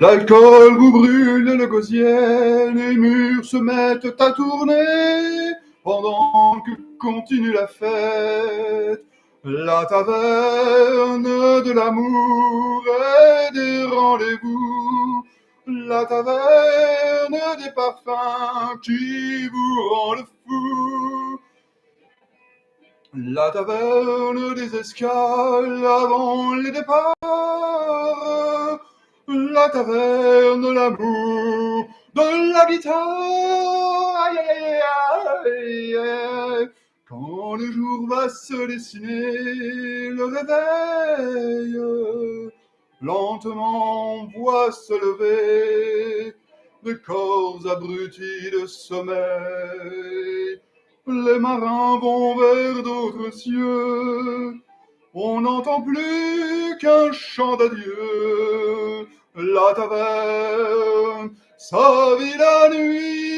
L'alcool vous brûle le gosier, les murs se mettent à tourner pendant que continue la fête. La taverne de l'amour et des rendez-vous, la taverne des parfums qui vous rend le fou. La taverne des escales avant les départs, la taverne l'amour, de la guitare. Quand le jour va se dessiner, le réveil, lentement on voit se lever des corps abrutis de sommeil. Les marins vont vers d'autres cieux, on n'entend plus qu'un chant d'adieu. La taverne, sa vie la nuit.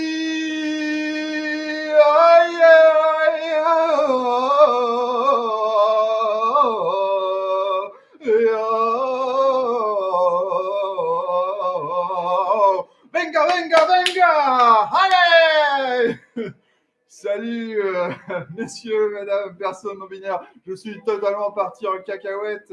Venga, venga, venga. Allez. Salut, euh, messieurs, mesdames, personnes non. Je suis totalement parti en cacahuète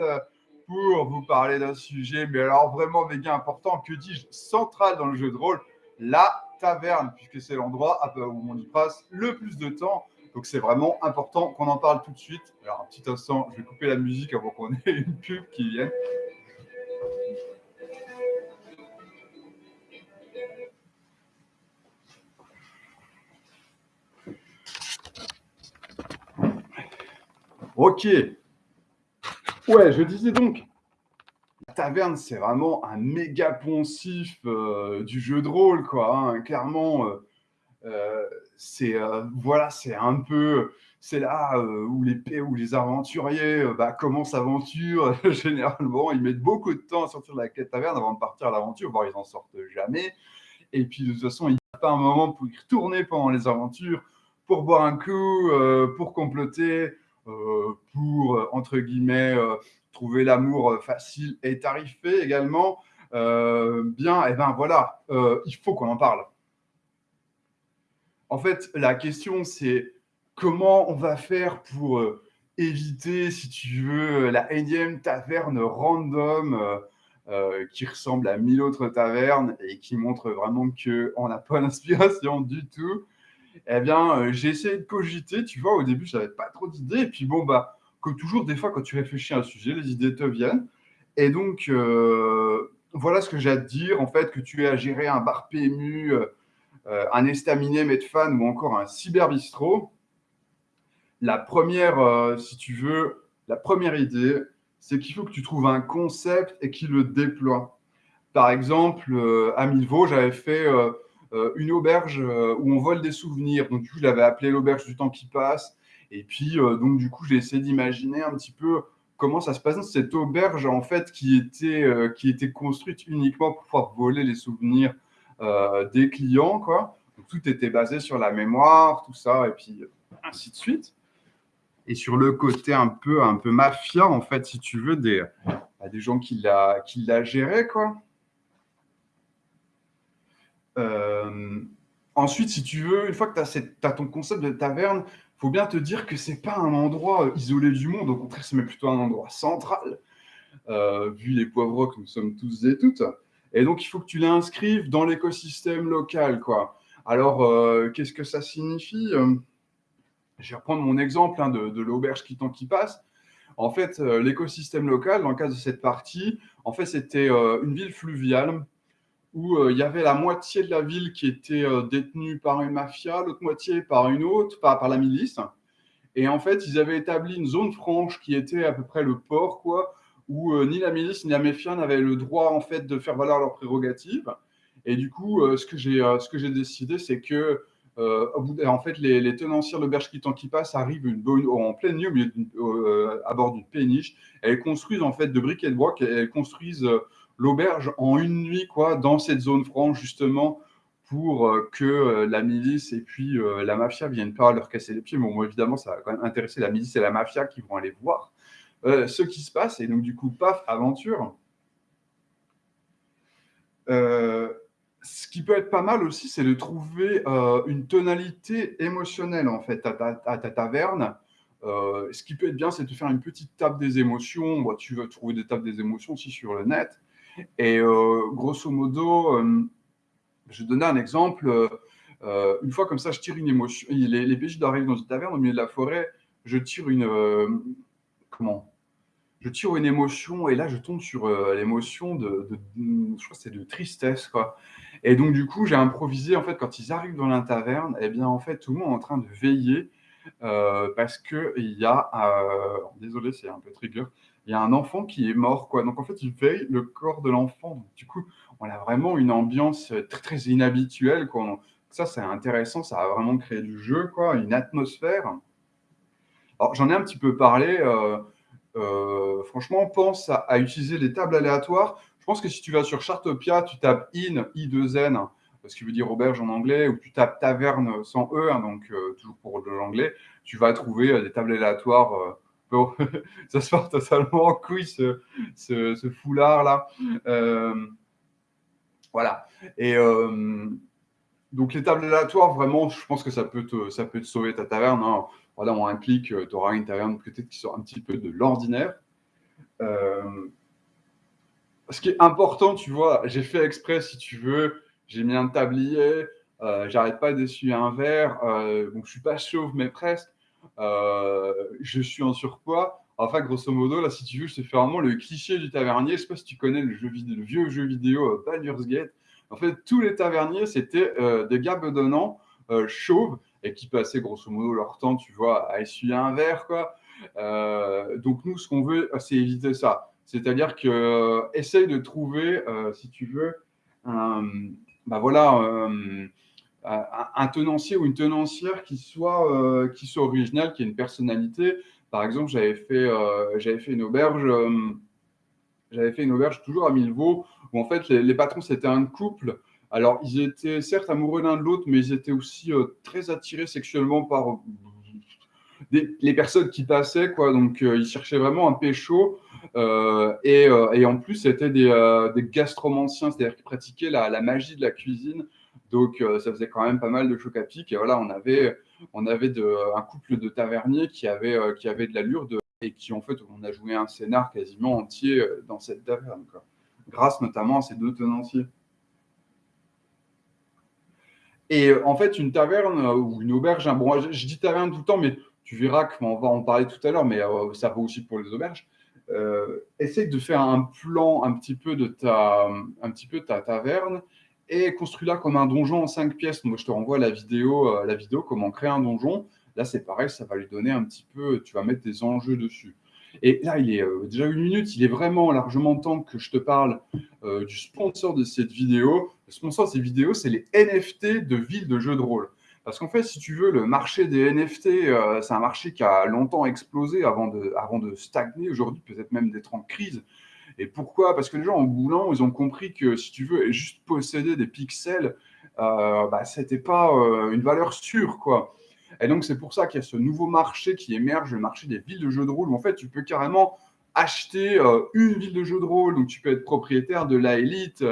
pour vous parler d'un sujet, mais alors vraiment méga important, que dis-je, central dans le jeu de rôle, la taverne, puisque c'est l'endroit où on y passe le plus de temps. Donc c'est vraiment important qu'on en parle tout de suite. Alors un petit instant, je vais couper la musique avant qu'on ait une pub qui vienne. Ok. Ouais, je disais donc, la taverne, c'est vraiment un méga poncif euh, du jeu de rôle, quoi. hein. Clairement, euh, euh, c'est un peu, c'est là où les où les aventuriers bah, commencent l'aventure. Généralement, ils mettent beaucoup de temps à sortir de la quête taverne avant de partir à l'aventure, voire ils en sortent jamais. Et puis de toute façon, il n'y a pas un moment pour y retourner pendant les aventures, pour boire un coup, pour comploter, pour, euh, entre guillemets, euh, trouver l'amour euh, facile et tarifé également. Euh, bien, et ben voilà, euh, il faut qu'on en parle. En fait, la question, c'est comment on va faire pour euh, éviter, si tu veux, la énième taverne random euh, euh, qui ressemble à mille autres tavernes et qui montre vraiment qu'on n'a pas l'inspiration du tout. Eh bien, euh, j'ai essayé de cogiter, tu vois, au début, je n'avais pas trop d'idées. Et puis, bon, bah, comme toujours, des fois, quand tu réfléchis à un sujet, les idées te viennent. Et donc, euh, voilà ce que j'ai à te dire. En fait, que tu aies à gérer un bar PMU, euh, un estaminet Medfan ou encore un cyberbistrot. La première, si tu veux, la première idée, c'est qu'il faut que tu trouves un concept et qu'il le déploie. Par exemple, à Milvaux, j'avais fait une auberge euh, où on vole des souvenirs. Donc, du coup, je l'avais appelé l'auberge du temps qui passe. Et puis, euh, donc, du coup, j'ai essayé d'imaginer un petit peu comment ça se passe dans cette auberge, en fait, qui était, euh, qui était construite uniquement pour pouvoir voler les souvenirs euh, des clients, quoi. Donc, tout était basé sur la mémoire, tout ça, et puis ainsi de suite. Et sur le côté un peu, un peu mafia, en fait, si tu veux, des, bah, des gens qui la, qui la géraient, quoi. Euh, ensuite, si tu veux, une fois que tu as, ton concept de taverne, il faut bien te dire que c'est pas un endroit euh, isolé du monde, au contraire, c'est plutôt un endroit central, euh, vu les poivreaux que nous sommes tous et toutes. Et donc, il faut que tu l'inscrives dans l'écosystème local, quoi. Alors, qu'est-ce que ça signifie Je vais reprendre mon exemple hein, de, l'auberge qui tant qui passe. En fait, l'écosystème local, dans le cadre de cette partie, en fait, c'était une ville fluviale où euh, il y avait la moitié de la ville qui était euh, détenue par une mafia, l'autre moitié par une autre, par, la milice. Et en fait, ils avaient établi une zone franche qui était à peu près le port, quoi, où euh, ni la milice ni la mafia n'avaient le droit en fait de faire valoir leurs prérogatives. Et du coup, ce que j'ai décidé, c'est que en fait, les, les tenancières de l'auberge qui qui passe arrivent une en pleine nuit au milieu à bord d'une péniche. Elles construisent en fait de briques et de et Elles construisent l'auberge en une nuit, quoi, dans cette zone franche justement pour euh, que euh, la milice et puis euh, la mafia viennent pas leur casser les pieds. Bon, moi, évidemment, ça va quand même intéresser la milice et la mafia qui vont aller voir ce qui se passe. Et donc, du coup, paf, aventure. ce qui peut être pas mal aussi, c'est de trouver une tonalité émotionnelle, en fait, à ta, taverne. ce qui peut être bien, c'est de faire une petite table des émotions. tu vas trouver des tables des émotions aussi sur le net. Et grosso modo, je vais donner un exemple. une fois comme ça, je tire une émotion. Les, les PJ arrivent dans une taverne au milieu de la forêt. Je tire une. comment? Je tire une émotion et là je tombe sur euh, l'émotion de, je crois de tristesse quoi. Et donc du coup j'ai improvisé en fait quand ils arrivent dans la taverne, eh bien en fait tout le monde est en train de veiller euh, parce que il y a, euh, désolé c'est un peu trigger, il y a un enfant qui est mort quoi. Donc en fait ils veillent le corps de l'enfant. Du coup on a vraiment une ambiance très très inhabituelle. Ça c'est intéressant, ça a vraiment créé du jeu quoi, une atmosphère. Alors j'en ai un petit peu parlé. Euh, franchement, pense à, utiliser des tables aléatoires. Je pense que si tu vas sur Chartopia, tu tapes in, i2n, ce qui veut dire auberge en anglais, ou tu tapes taverne sans e, hein, donc euh, toujours pour l'anglais, tu vas trouver euh, des tables aléatoires. Ça se part totalement en couille, ce, ce, foulard-là. voilà. Et donc, les tables aléatoires, vraiment, je pense que ça peut te, ça peut te sauver ta taverne. Hein voilà, un clic, euh, tu auras une taverne peut-être qui sort un petit peu de l'ordinaire. Euh, ce qui est important, tu vois, j'ai fait exprès, si tu veux, j'ai mis un tablier, euh, j'arrête pas d'essuyer un verre, euh, donc je suis pas chauve, mais presque. Je suis en surpoids. Enfin, grosso modo, là, si tu veux, je fais vraiment le cliché du tavernier. Je sais pas si tu connais le, vieux jeu vidéo Baldur's Gate. En fait, tous les taverniers, c'était des gars bedonnants, chauves, et qui passaient grosso modo leur temps, tu vois, à essuyer un verre, quoi. Euh, donc nous, ce qu'on veut, c'est éviter ça. C'est-à-dire que euh, essaye de trouver, euh, si tu veux, un, bah voilà, un tenancier ou une tenancière qui soit, qui soit original, qui ait une personnalité. Par exemple, j'avais fait, j'avais fait une auberge j'avais fait une auberge toujours à Milvaux, où en fait les, patrons c'était un couple alors, ils étaient certes amoureux l'un de l'autre, mais ils étaient aussi euh, très attirés sexuellement par euh, les personnes qui passaient, quoi. Donc, euh, ils cherchaient vraiment un pécho. Et, et, en plus, c'était des, des, gastromanciens, c'est-à-dire qu'ils pratiquaient la, la, magie de la cuisine. Donc, ça faisait quand même pas mal de choc à pic. Et voilà, on avait, on avait de, un couple de taverniers qui avait, qui avait de l'allure de, et qui, en fait, on a joué un scénar quasiment entier dans cette taverne, grâce notamment à ces deux tenanciers. Et euh, en fait, une taverne euh, ou une auberge, hein, bon, je, dis taverne tout le temps, mais tu verras qu'on va en parler tout à l'heure, mais euh, ça vaut aussi pour les auberges. essaye de faire un plan un petit peu de ta, un petit peu ta taverne et construis-la comme un donjon en cinq pièces. Moi, je te renvoie la vidéo, la vidéo comment créer un donjon. Là, c'est pareil, ça va lui donner un petit peu, tu vas mettre des enjeux dessus. Et là, il est euh, déjà une minute, il est vraiment largement temps que je te parle euh, du sponsor de cette vidéo. Le sponsor de cette vidéo, c'est les NFT de villes de jeux de rôle. Parce qu'en fait, si tu veux, le marché des NFT, euh, c'est un marché qui a longtemps explosé avant de, avant de stagner aujourd'hui, peut-être même d'être en crise. Et pourquoi? Parce que les gens, en boulant, ils ont compris que si tu veux juste posséder des pixels, bah, ce n'était pas une valeur sûre. quoi. Et donc, c'est pour ça qu'il y a ce nouveau marché qui émerge, le marché des villes de jeux de rôle, où en fait, tu peux carrément acheter euh, une ville de jeux de rôle. Donc, tu peux être propriétaire de la élite.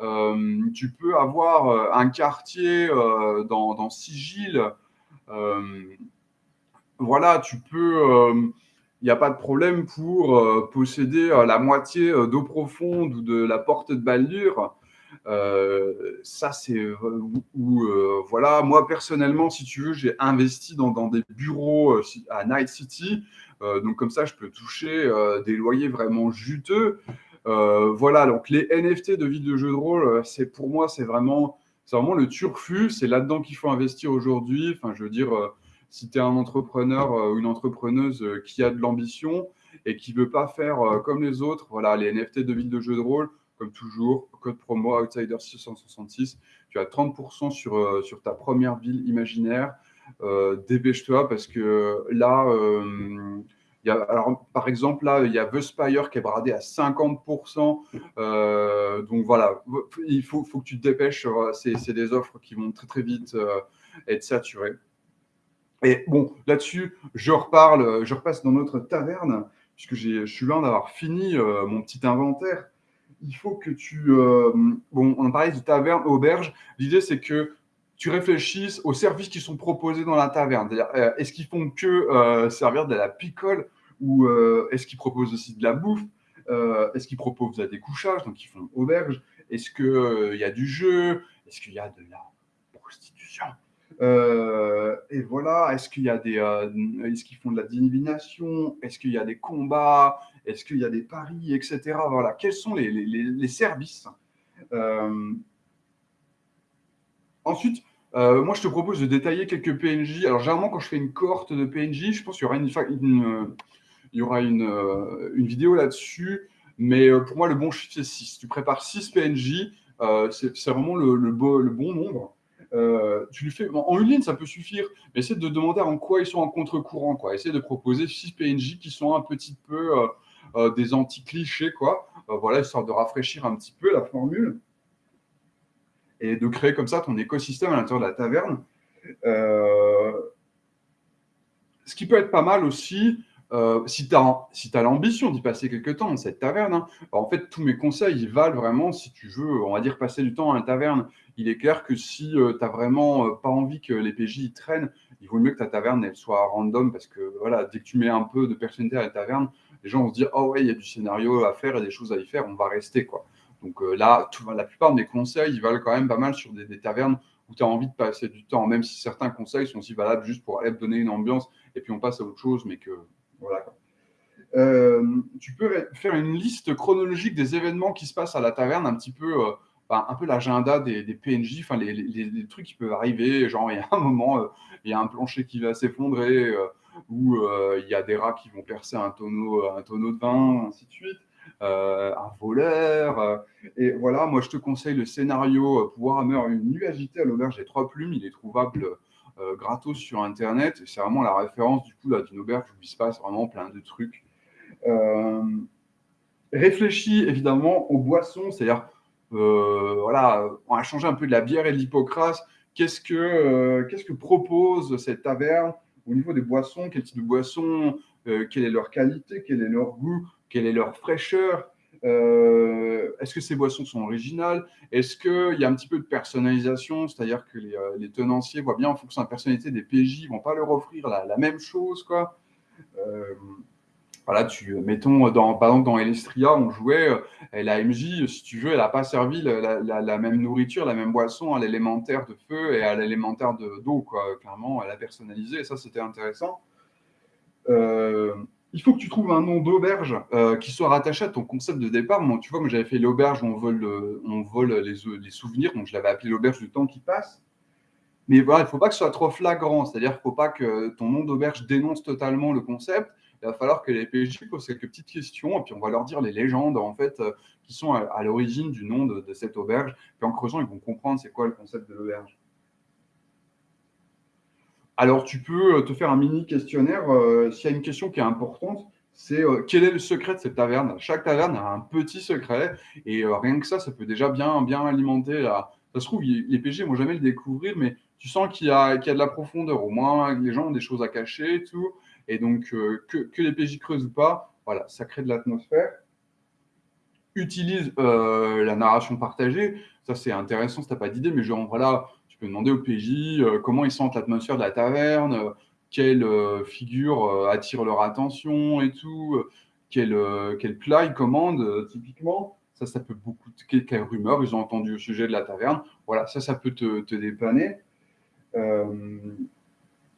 Euh, tu peux avoir euh, un quartier dans, dans, Sigil. voilà, tu peux. Il n'y a pas de problème pour posséder la moitié d'eau profonde ou de la porte de Baldur. Euh, ça, c'est euh, euh, voilà, moi personnellement, si tu veux, j'ai investi dans, des bureaux à Night City. donc, comme ça, je peux toucher des loyers vraiment juteux. voilà, donc les NFT de vie de jeu de rôle, pour moi, c'est vraiment, vraiment le turfu. C'est là-dedans qu'il faut investir aujourd'hui. Enfin, je veux dire, si tu es un entrepreneur ou une entrepreneuse qui a de l'ambition et qui veut pas faire comme les autres, voilà, les NFT de vie de jeu de rôle, comme toujours, code promo Outsider 666. Tu as 30% sur, euh, ta première ville imaginaire. Euh, dépêche-toi parce que là, euh, par exemple, là, il y a The Spire qui est bradé à 50%. donc voilà, il faut, faut, que tu te dépêches. C'est des offres qui vont très très vite être saturées. Et bon, là-dessus, je reparle, je repasse dans notre taverne, puisque je suis loin d'avoir fini mon petit inventaire. il faut que tu... bon, on parlait de taverne, auberge. L'idée, c'est que tu réfléchisses aux services qui sont proposés dans la taverne. est-ce qu'ils font que servir de la picole ou est-ce qu'ils proposent aussi de la bouffe? Est-ce qu'ils proposent des couchages, donc ils font auberge Est-ce qu'il y a du jeu? Est-ce qu'il y a de la prostitution? Euh, et voilà, est-ce qu'il y a des, euh, est-ce qu'ils font de la divination? Est-ce qu'il y a des combats? Est-ce qu'il y a des paris, etc. Voilà, quels sont les, les, services? Euh, Ensuite, moi, je te propose de détailler quelques PNJ. Alors, généralement, quand je fais une cohorte de PNJ, je pense qu'il y aura une, il y aura une, une vidéo là-dessus. Mais pour moi, le bon chiffre, c'est 6. Tu prépares 6 PNJ, c'est vraiment le, le, le bon nombre. Euh, tu lui fais, en une ligne, ça peut suffire, mais essaie de demander en quoi ils sont en contre-courant. Quoi. Essaie de proposer six PNJ qui sont un petit peu euh, euh, des anti-clichés, quoi. voilà, histoire de rafraîchir un petit peu la formule et de créer comme ça ton écosystème à l'intérieur de la taverne. ce qui peut être pas mal aussi, euh, si tu as, l'ambition d'y passer quelques temps dans cette taverne, hein, en fait, tous mes conseils, ils valent vraiment si tu veux, on va dire, passer du temps à la taverne. Il est clair que si euh, tu n'as vraiment euh, pas envie que les PJ traînent, il vaut mieux que ta taverne elle soit random parce que voilà, dès que tu mets un peu de personnalité à la taverne, les gens vont se dire Oh ouais, il y a du scénario à faire et des choses à y faire, on va rester. quoi. Donc là, la plupart de mes conseils, ils valent quand même pas mal sur des, tavernes où tu as envie de passer du temps, même si certains conseils sont aussi valables juste pour donner une ambiance et puis on passe à autre chose, mais que Euh, tu peux faire une liste chronologique des événements qui se passent à la taverne, un petit peu, euh, un peu l'agenda des, PNJ, enfin les, trucs qui peuvent arriver. Genre, il y a un moment, euh, il y a un plancher qui va s'effondrer, ou il y a des rats qui vont percer un tonneau, un tonneau de vin, ainsi de suite. un voleur. et voilà, moi je te conseille le scénario Pouvoir Hammer, une nuit agitée à l'auberge des trois plumes. Il est trouvable euh, gratos sur Internet. C'est vraiment la référence du coup d'une auberge où il se passe vraiment plein de trucs. Euh, réfléchis évidemment aux boissons, c'est-à-dire, euh, voilà, on a changé un peu de la bière et de l'hypocrase. Qu'est-ce que, que propose cette taverne au niveau des boissons? Quel type de boissons? Quelle est leur qualité? Quel est leur goût? Quelle est leur fraîcheur? Euh, est-ce que ces boissons sont originales? Est-ce qu'il y a un petit peu de personnalisation? C'est-à-dire que les, euh, tenanciers voient bien en fonction de la personnalité des PJ, ils vont pas leur offrir la, même chose. Quoi. Euh, voilà, tu, mettons, par exemple, dans Elestria, on jouait, la MJ, si tu veux, elle n'a pas servi la, même nourriture, la même boisson à l'élémentaire de feu et à l'élémentaire d'eau. Clairement, elle a personnalisé et ça, c'était intéressant. Il faut que tu trouves un nom d'auberge euh, qui soit rattaché à ton concept de départ. Moi, tu vois, moi j'avais fait l'auberge où on vole, on vole les, souvenirs, donc je l'avais appelé l'auberge du temps qui passe. Mais voilà, il ne faut pas que ce soit trop flagrant, c'est-à-dire qu'il ne faut pas que ton nom d'auberge dénonce totalement le concept. Il va falloir que les PJ posent quelques petites questions et puis on va leur dire les légendes en fait euh, qui sont à, l'origine du nom de, de, cette auberge. Puis en creusant, ils vont comprendre c'est quoi le concept de l'auberge. Alors, tu peux euh, te faire un mini questionnaire. Euh, s'il y a une question qui est importante, c'est euh, quel est le secret de cette taverne? Chaque taverne a un petit secret et rien que ça, ça peut déjà bien, bien alimenter. Ça se trouve, les PG ne vont jamais le découvrir, mais tu sens qu'il y, a, de la profondeur. Au moins, les gens ont des choses à cacher et tout. Et donc, que, les PJ creusent ou pas, voilà, ça crée de l'atmosphère. Utilise la narration partagée. Ça, c'est intéressant si tu n'as pas d'idée, mais genre, voilà, peux demander au PJ euh, comment ils sentent l'atmosphère de la taverne, euh, quelle euh, figure attire leur attention et tout, quel, quel plat ils commandent typiquement. Ça, ça peut beaucoup. Quelle, rumeur ils ont entendu au sujet de la taverne. Voilà, ça, ça peut te, te dépanner.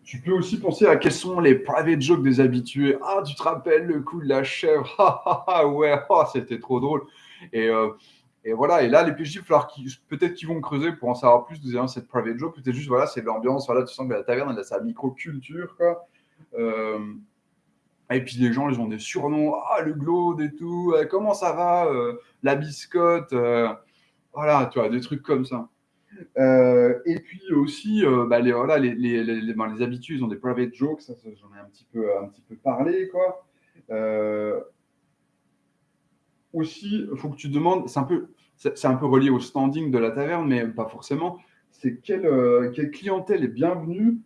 tu peux aussi penser à quels sont les private jokes des habitués. Ah, tu te rappelles le coup de la chèvre? Ah, ouais, oh, c'était trop drôle. Et et voilà, et là, les PJ, peut-être qu'ils vont creuser pour en savoir plus de cette private joke. Peut-être juste, voilà, c'est l'ambiance. Voilà, tu sens que la taverne, elle a sa micro-culture. Euh, et puis les gens, ils ont des surnoms. Ah, le glaude et tout. Euh, comment ça va euh, La biscotte. voilà, tu vois, des trucs comme ça. et puis aussi, bah, les, voilà, les, ben, les, habitués, ils ont des private jokes. J'en ai un petit peu, un petit peu parlé, quoi aussi, il faut que tu demandes, c'est un, peu, c'est un peu relié au standing de la taverne, mais pas forcément, c'est quelle, euh, quelle, clientèle est bienvenue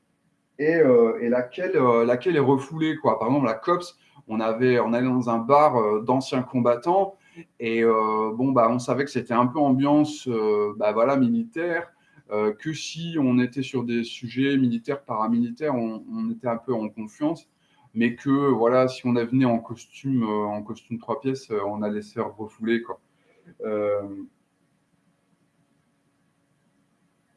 et, euh, et laquelle, euh, laquelle est refoulée. Quoi. Par exemple, la COPS, on, avait, on allait dans un bar d'anciens combattants Et bon, bah, on savait que c'était un peu ambiance bah, voilà, militaire, que si on était sur des sujets militaires, paramilitaires, on, on était un peu en confiance mais que voilà, si on venait en costume, en costume trois pièces, on allait se faire refouler. Quoi.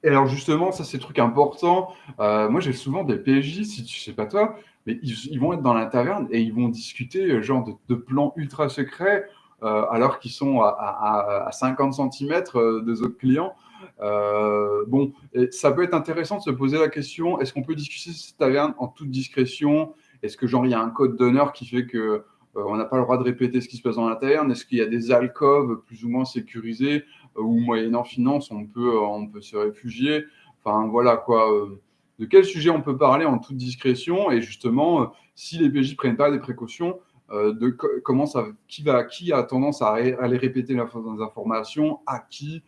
Et alors justement, ça c'est truc important. Euh, moi j'ai souvent des PJ, si tu sais pas toi, mais ils, vont être dans la taverne et ils vont discuter euh, genre de, plans ultra secrets euh, alors qu'ils sont à, 50 cm des autres clients. bon, ça peut être intéressant de se poser la question est-ce qu'on peut discuter cette taverne en toute discrétion? Est-ce que genre il y a un code d'honneur qui fait que on n'a pas le droit de répéter ce qui se passe la taverne? Est-ce qu'il y a des alcôves plus ou moins sécurisées ou moyennant finance, on peut, euh, on peut se réfugier? Enfin, voilà quoi. Euh, de quel sujet on peut parler en toute discrétion? Et justement, euh, si les PJ prennent pas des précautions, de comment ça, qui va, qui a tendance à aller répéter les informations, à qui,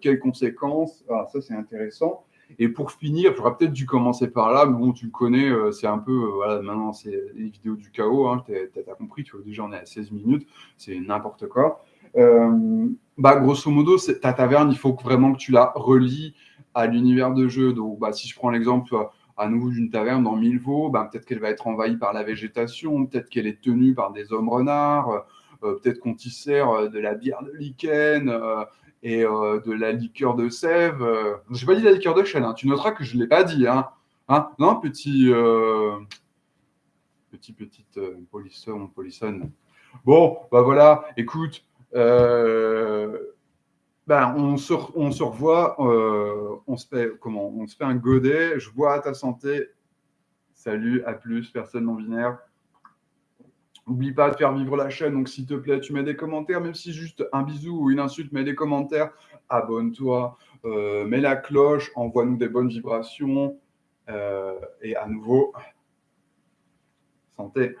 quelles conséquences? ça, c'est intéressant. Et pour finir, j'aurais peut-être dû commencer par là, mais bon, tu le connais, c'est un peu, voilà, maintenant, c'est les vidéos du chaos, hein, tu as, compris, tu vois, déjà, on est à 16 minutes, c'est n'importe quoi. Euh, bah, grosso modo, ta taverne, il faut vraiment que tu la relis à l'univers de jeu. Donc, bah, si je prends l'exemple à nouveau d'une taverne dans Milvaux, bah, peut-être qu'elle va être envahie par la végétation, peut-être qu'elle est tenue par des hommes renards, euh, peut-être qu'on t'y sert euh, de la bière de lichen et de la liqueur de sève. Je n'ai pas dit la liqueur de chêne, hein. tu noteras que je ne l'ai pas dit. Hein. Hein? Non, petit, petit, petite polisson, polissonne. Bon, bah voilà, écoute, euh, ben, on, se, on se revoit, euh, on, se fait, comment, on se fait un godet, je bois à ta santé. Salut, à plus, personne non binaire. N'oublie pas de faire vivre la chaîne, donc s'il te plaît, tu mets des commentaires, même si juste un bisou ou une insulte, mets des commentaires, abonne-toi, euh, mets la cloche, envoie-nous des bonnes vibrations, et à nouveau, santé.